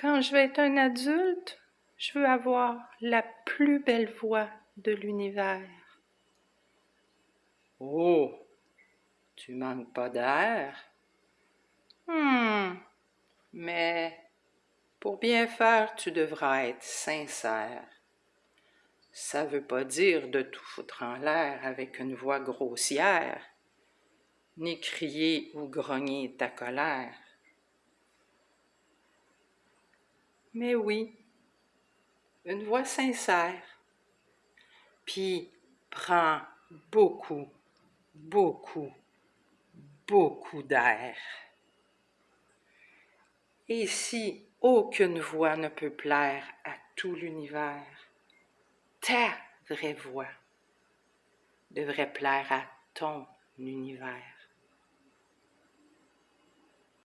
Quand je vais être un adulte, je veux avoir la plus belle voix de l'univers. Oh, tu manques pas d'air. Hmm, Mais pour bien faire, tu devras être sincère. Ça veut pas dire de tout foutre en l'air avec une voix grossière, ni crier ou grogner ta colère. Mais oui, une voix sincère. Puis prends beaucoup, beaucoup, beaucoup d'air. Et si aucune voix ne peut plaire à tout l'univers, ta vraie voix devrait plaire à ton univers.